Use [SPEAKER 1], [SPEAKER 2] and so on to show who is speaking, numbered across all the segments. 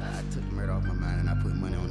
[SPEAKER 1] I took murder off my mind and I put money on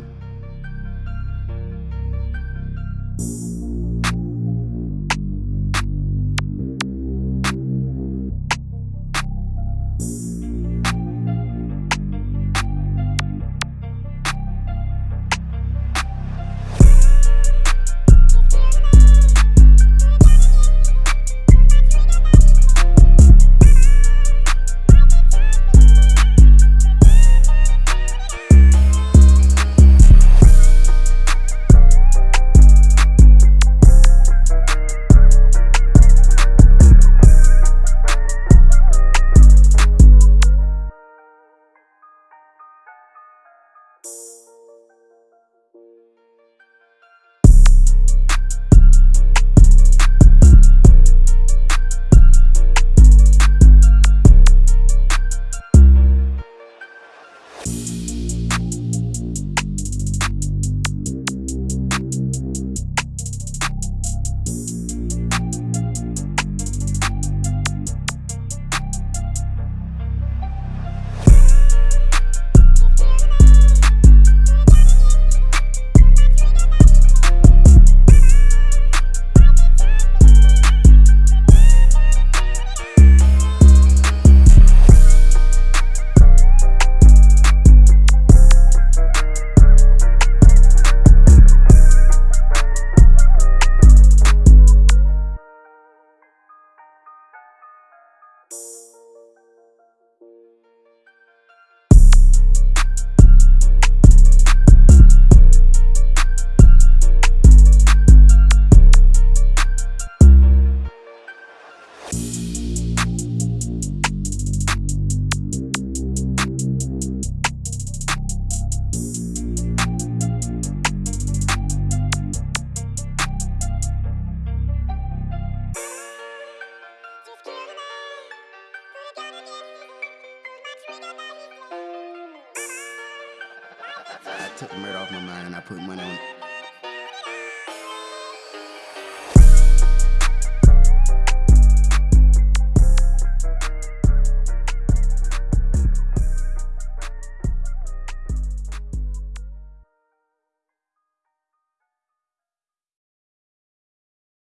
[SPEAKER 1] I took the murder off my mind and I put money on it.